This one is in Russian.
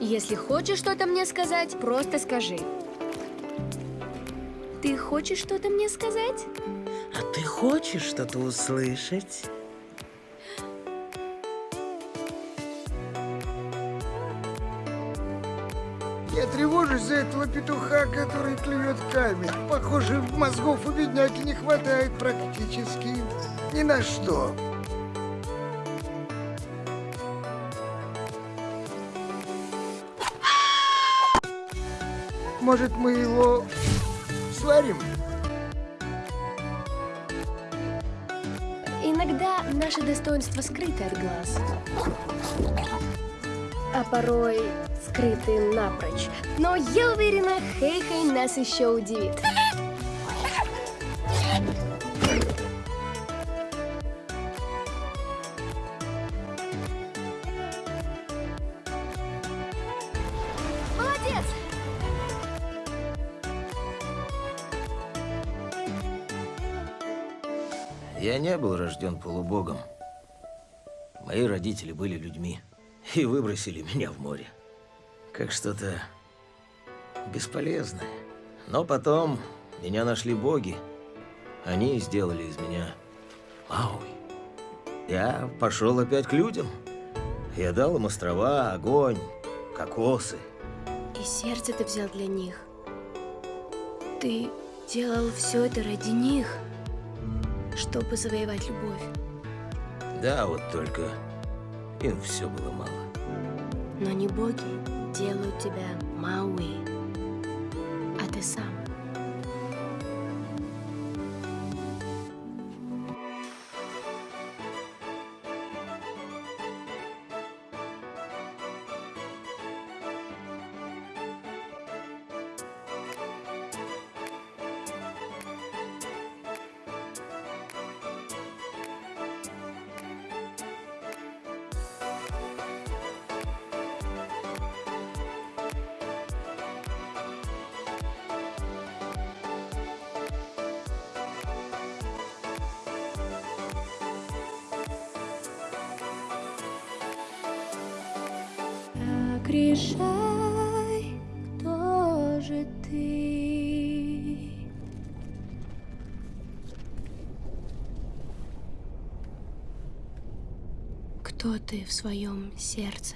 Если хочешь что-то мне сказать, просто скажи. Ты хочешь что-то мне сказать? А ты хочешь что-то услышать? Я тревожусь за этого петуха, который клюет камень. Похоже, мозгов у бедняги не хватает практически ни на что. Может, мы его сварим? Иногда наше достоинство скрыто от глаз. А порой скрыты напрочь. Но я уверена, Хей-Хей нас еще удивит. Я не был рожден полубогом. Мои родители были людьми и выбросили меня в море. Как что-то бесполезное. Но потом меня нашли боги. Они сделали из меня Мауи. Я пошел опять к людям. Я дал им острова, огонь, кокосы. И сердце ты взял для них. Ты делал все это ради них, чтобы завоевать любовь. Да, вот только им все было мало. Но не боги делают тебя Мауи, а ты сам. Решай, кто же ты? Кто ты в своем сердце?